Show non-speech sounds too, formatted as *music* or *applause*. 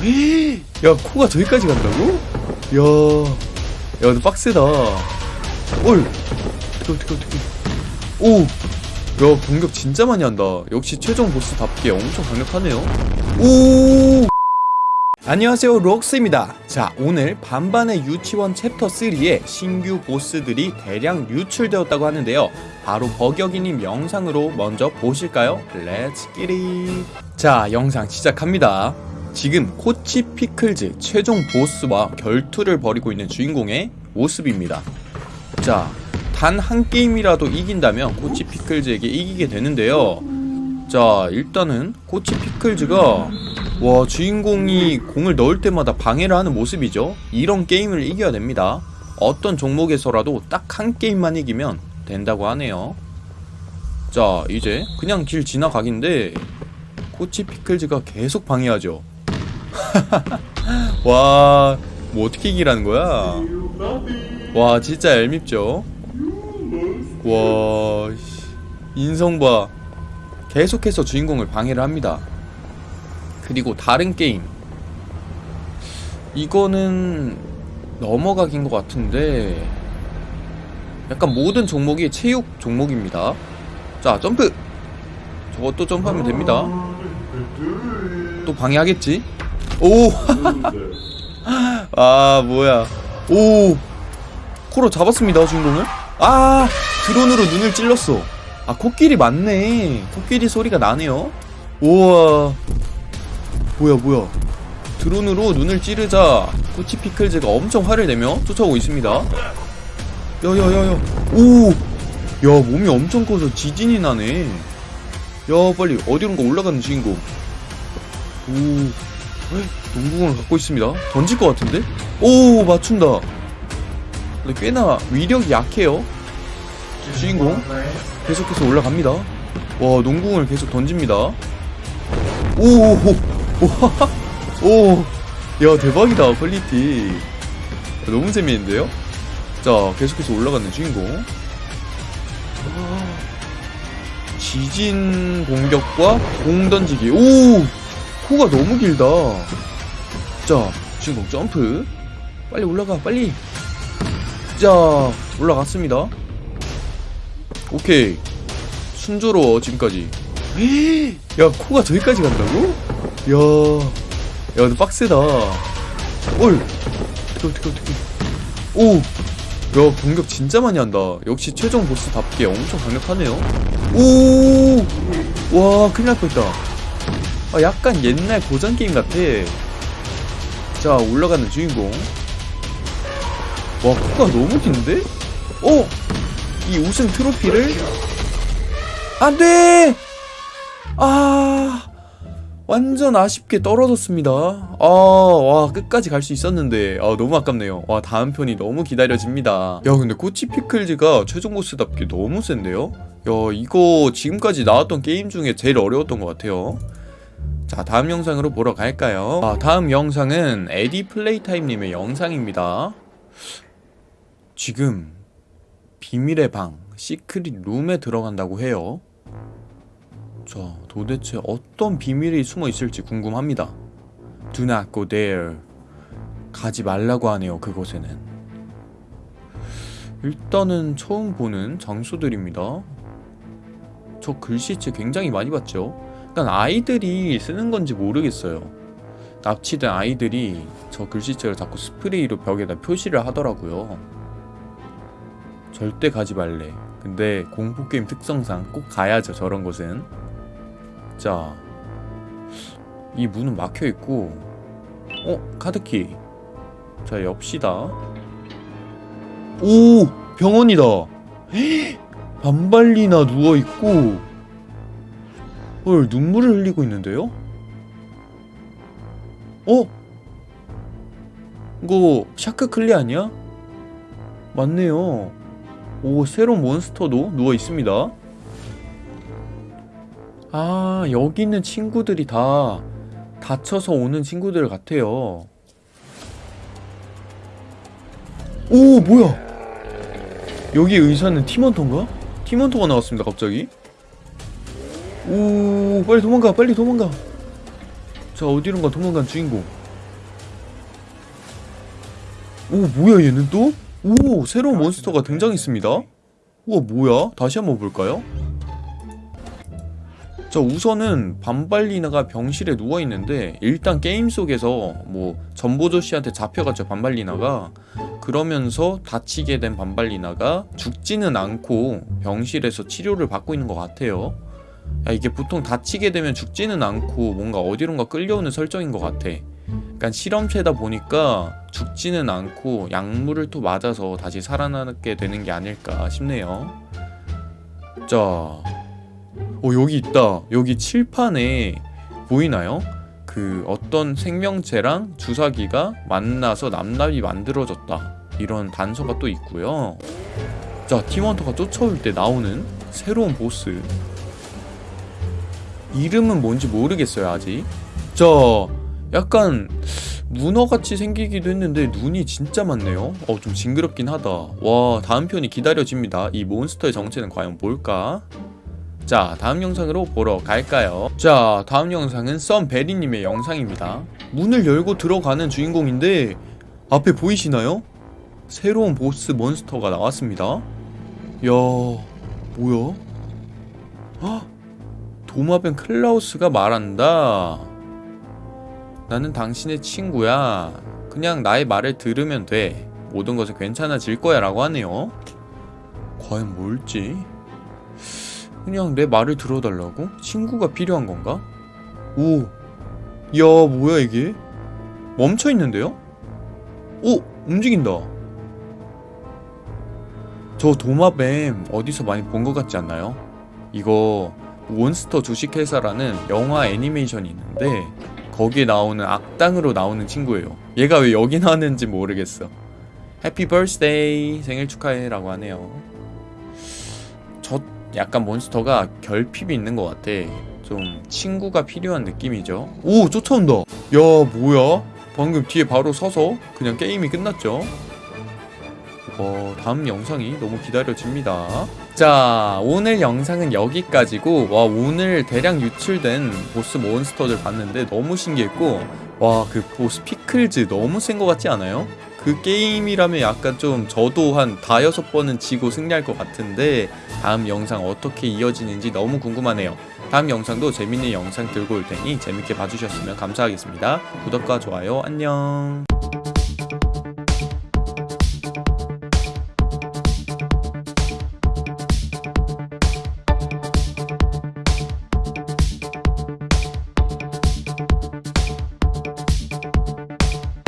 *gasps* 야 코가 저기까지 간다고? 야, 야 근데 빡세다. 올, 어떻게 어떻게 어떻게? 오, 야 공격 진짜 많이 한다. 역시 최종 보스답게 엄청 강력하네요. 오. 안녕하세요 록스입니다 자 오늘 반반의 유치원 챕터 3에 신규 보스들이 대량 유출되었다고 하는데요 바로 버격이님 영상으로 먼저 보실까요? Let's get it 자 영상 시작합니다 지금 코치 피클즈 최종 보스와 결투를 벌이고 있는 주인공의 모습입니다. 자 단 한 게임이라도 이긴다면 코치 피클즈에게 이기게 되는데요. 자 일단은 코치 피클즈가 와 주인공이 공을 넣을 때마다 방해를 하는 모습이죠. 이런 게임을 이겨야 됩니다. 어떤 종목에서라도 딱 한 게임만 이기면 된다고 하네요. 자 이제 그냥 길 지나가긴데 코치 피클즈가 계속 방해하죠 *laughs* 와 뭐 어떻게 이기라는 거야? 와 진짜 얄밉죠? 와 씨, 인성 봐. 계속해서 주인공을 방해를 합니다. 그리고 다른 게임. 이거는 넘어가긴 것 같은데 약간 모든 종목이 체육 종목입니다. 자 점프! 저것도 점프하면 됩니다. 또 방해하겠지 오. 아 뭐야. 오. 코로 잡았습니다 주인공을 아 드론으로 눈을 찔렀어. 아 코끼리 맞네. 코끼리 소리가 나네요. 우와. 뭐야 뭐야. 드론으로 눈을 찌르자 코치 피클즈가 엄청 화를 내며 쫓아오고 있습니다. 야야야야. 오 야 몸이 엄청 커서 지진이 나네. 야 빨리 어디론가 올라가는 주인공. 오. 헉, 농구공을 갖고 있습니다. 던질 것 같은데? 오 맞춘다. 근데 꽤나 위력이 약해요. 주인공 계속해서 올라갑니다. 와 농구공을 계속 던집니다. 오오오. *laughs* 오, 야 대박이다 퀄리티. 너무 재미있는데요? 자 계속해서 올라가는 주인공. 지진 공격과 공 던지기. 오 코가 너무 길다. 자 주인공 점프. 빨리 올라가 빨리. 자 올라갔습니다. 오케이. 순조로워 지금까지. 야 코가 저기까지 간다고? 야, 야 근데 빡세다. 올 어떻게 어떻게 어떻게 오, 야 공격 진짜 많이 한다. 역시 최종 보스답게 엄청 강력하네요. 오, 와 큰일 날 뻔했다 아 약간 옛날 고전 게임 같아. 자 올라가는 주인공. 와 코가 너무 긴데? 어? 이 우승 트로피를? 안 돼! 아 완전 아쉽게 떨어졌습니다. 아 와 끝까지 갈 수 있었는데. 아 너무 아깝네요. 와 다음 편이 너무 기다려집니다. 야 근데 꼬치 피클즈가 최종 보스답게 너무 센데요? 야 이거 지금까지 나왔던 게임 중에 제일 어려웠던 것 같아요 자 다음 영상으로 보러 갈까요 아 다음 영상은 에디 플레이타임님의 영상입니다 지금 비밀의 방 secret room에 들어간다고 해요 자, 도대체 어떤 비밀이 숨어 있을지 궁금합니다. Do not go there. 가지 말라고 하네요, 그곳에는. 일단은 처음 보는 장소들입니다. 저 글씨체 굉장히 많이 봤죠? 그러니까 아이들이 쓰는 건지 모르겠어요. 납치된 아이들이 저 글씨체를 자꾸 스프레이로 벽에다 표시를 하더라고요. 절대 가지 말래. 근데 공포게임 특성상 꼭 가야죠, 저런 곳은. 자, 이 문은 막혀 있고, 어 카드키. 자 엽시다. 오 병원이다. *gasps* 반발리나 누워 있고, 헐 눈물을 흘리고 있는데요? 어? 이거 샤크 클리 아니야? 맞네요. 오 새로운 몬스터도 누워 있습니다. 아 여기 있는 친구들이 다 다쳐서 오는 친구들 같아요 오 뭐야 여기 의사는 팀원터인가? 팀원터가 나왔습니다 갑자기 오 빨리 도망가 빨리 도망가. 자 어디론가 도망간 주인공. 오 뭐야 얘는 또? 오 새로운 몬스터가 등장했습니다. 우와 뭐야? 다시 한번 볼까요? 자 우선은 반발리나가 병실에 누워있는데 일단 게임 속에서 뭐 전보조 씨한테 잡혀갔죠 반발리나가. 그러면서 다치게 된 반발리나가 죽지는 않고 병실에서 치료를 받고 있는 것 같아요 야, 이게 보통 다치게 되면 죽지는 않고 뭔가 어디론가 끌려오는 설정인 것 같아. 그러니까 실험체다 보니까 죽지는 않고 약물을 또 맞아서 다시 살아나게 되는 게 아닐까 싶네요. 자 어 여기 있다. 여기 칠판에 보이나요? 그 어떤 생명체랑 주사기가 만나서 남남이 만들어졌다. 이런 단서가 또 있고요. 자 팀원터가 쫓아올 때 나오는 새로운 보스 이름은 뭔지 모르겠어요 아직. 자 약간 문어같이 생기기도 했는데 눈이 진짜 많네요. 어 좀 징그럽긴 하다. 와 다음 편이 기다려집니다. 이 몬스터의 정체는 과연 뭘까? 자 다음 영상으로 보러 갈까요? 자 다음 영상은 썸베리님의 영상입니다. 문을 열고 들어가는 주인공인데 앞에 보이시나요? 새로운 보스 몬스터가 나왔습니다. 야 뭐야? 헉! 도마뱀 클라우스가 말한다 나는 당신의 친구야 그냥 나의 말을 들으면 돼 모든 것은 괜찮아질 거야 라고 하네요 과연 뭘지 그냥 내 말을 들어달라고? 친구가 필요한 건가? 오, 야 뭐야 이게? 멈춰 있는데요? 오, 움직인다. 저 도마뱀 어디서 많이 본 것 같지 않나요? 이거 몬스터 주식회사라는 영화 애니메이션이 있는데 거기에 나오는 악당으로 나오는 친구예요. 얘가 왜 여기 나왔는지 모르겠어. Happy birthday 생일 축하해 라고 하네요. 저 약간 몬스터가 결핍이 있는 것 같아. 좀 친구가 필요한 느낌이죠. 오 쫓아온다. 야 뭐야? 방금 뒤에 바로 서서 그냥 게임이 끝났죠. 와 다음 영상이 너무 기다려집니다. 자 오늘 영상은 여기까지고 와 오늘 대량 유출된 보스 몬스터들 봤는데 너무 신기했고 와 그 보스 피클즈 너무 센 것 같지 않아요? 그 게임이라면 약간 좀 저도 한 다여섯 번은 지고 승리할 것 같은데 다음 영상 어떻게 이어지는지 너무 궁금하네요. 다음 영상도 재밌는 영상 들고 올 테니 재밌게 봐주셨으면 감사하겠습니다. 구독과 좋아요 안녕